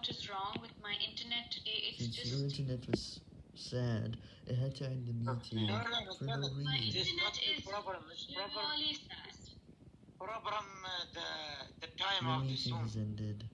what is wrong with my internet. today. It's Since just your internet was sad, it had to end the meeting No, no, no, for no no, no. my reason. It is internet is problem. It's problem. really sad. Problem uh, the the time The of the meeting Zoom. has ended.